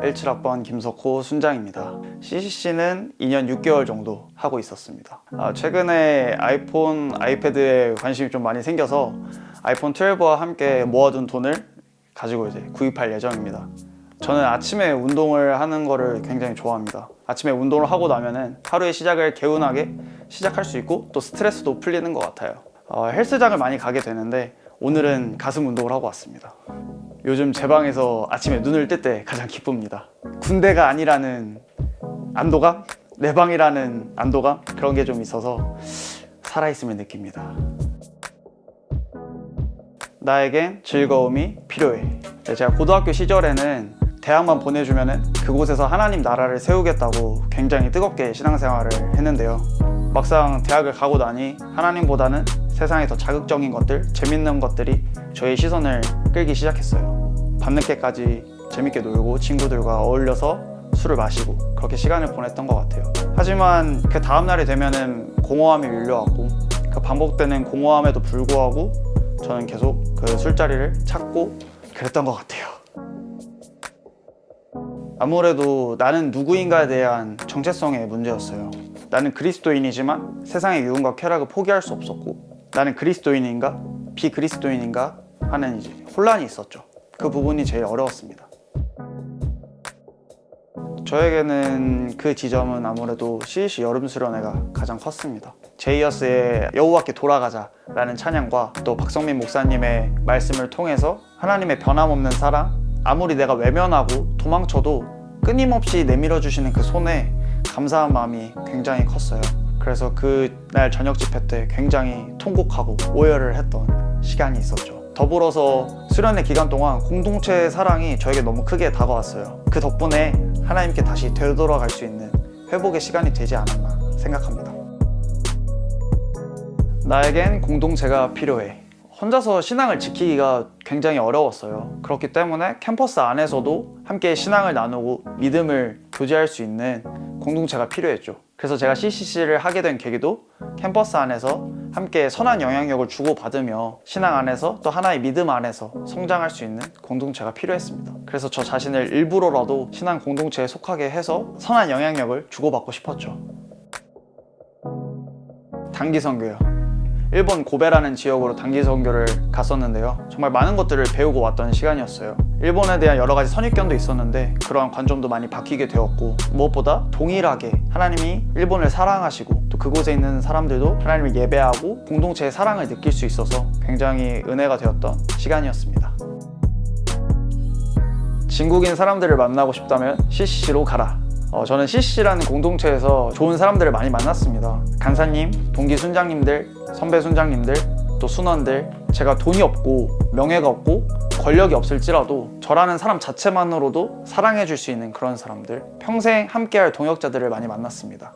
17학번 김석호 순장입니다. CCC는 2년 6개월 정도 하고 있었습니다. 아, 최근에 아이폰, 아이패드에 관심이 좀 많이 생겨서 아이폰 12와 함께 모아둔 돈을 가지고 이제 구입할 예정입니다. 저는 아침에 운동을 하는 거를 굉장히 좋아합니다. 아침에 운동을 하고 나면은 하루의 시작을 개운하게 시작할 수 있고 또 스트레스도 풀리는 것 같아요. 어, 헬스장을 많이 가게 되는데 오늘은 가슴 운동을 하고 왔습니다. 요즘 제 방에서 아침에 눈을 뜰 때 가장 기쁩니다. 군대가 아니라는 안도감? 내 방이라는 안도감? 그런 게 좀 있어서 살아있음을 느낍니다. 나에겐 즐거움이 필요해. 네, 제가 고등학교 시절에는 대학만 보내주면 그곳에서 하나님 나라를 세우겠다고 굉장히 뜨겁게 신앙생활을 했는데요. 막상 대학을 가고 나니 하나님보다는 세상에 더 자극적인 것들, 재밌는 것들이 저의 시선을 끌기 시작했어요. 밤늦게까지 재밌게 놀고 친구들과 어울려서 술을 마시고 그렇게 시간을 보냈던 것 같아요. 하지만 그 다음날이 되면은 공허함이 밀려왔고 그 반복되는 공허함에도 불구하고 저는 계속 그 술자리를 찾고 그랬던 것 같아요. 아무래도 나는 누구인가에 대한 정체성의 문제였어요. 나는 그리스도인이지만 세상의 유흥과 쾌락을 포기할 수 없었고 나는 그리스도인인가 비그리스도인인가 하는 이제 혼란이 있었죠. 그 부분이 제일 어려웠습니다. 저에게는 그 지점은 아무래도 CC 여름 수련회가 가장 컸습니다. 제이어스의 여호와께 돌아가자 라는 찬양과 또 박성민 목사님의 말씀을 통해서 하나님의 변함없는 사랑 아무리 내가 외면하고 도망쳐도 끊임없이 내밀어 주시는 그 손에 감사한 마음이 굉장히 컸어요. 그래서 그날 저녁 집회 때 굉장히 통곡하고 오열을 했던 시간이 있었죠. 더불어서 수련회 기간 동안 공동체의 사랑이 저에게 너무 크게 다가왔어요. 그 덕분에 하나님께 다시 되돌아갈 수 있는 회복의 시간이 되지 않았나 생각합니다. 나에겐 공동체가 필요해. 혼자서 신앙을 지키기가 굉장히 어려웠어요. 그렇기 때문에 캠퍼스 안에서도 함께 신앙을 나누고 믿음을 교제할 수 있는 공동체가 필요했죠. 그래서 제가 CCC를 하게 된 계기도 캠퍼스 안에서 함께 선한 영향력을 주고받으며 신앙 안에서 또 하나의 믿음 안에서 성장할 수 있는 공동체가 필요했습니다. 그래서 저 자신을 일부러라도 신앙 공동체에 속하게 해서 선한 영향력을 주고받고 싶었죠. 단기 선교요. 일본 고베라는 지역으로 단기 선교를 갔었는데요. 정말 많은 것들을 배우고 왔던 시간이었어요. 일본에 대한 여러 가지 선입견도 있었는데 그러한 관점도 많이 바뀌게 되었고 무엇보다 동일하게 하나님이 일본을 사랑하시고 또 그곳에 있는 사람들도 하나님을 예배하고 공동체의 사랑을 느낄 수 있어서 굉장히 은혜가 되었던 시간이었습니다. 진국인 사람들을 만나고 싶다면 CCC로 가라. 어, 저는 CCC라는 공동체에서 좋은 사람들을 많이 만났습니다. 간사님, 동기 순장님들, 선배 순장님들, 또 순원들 제가 돈이 없고 명예가 없고 권력이 없을지라도 저라는 사람 자체만으로도 사랑해 줄 수 있는 그런 사람들 평생 함께할 동역자들을 많이 만났습니다.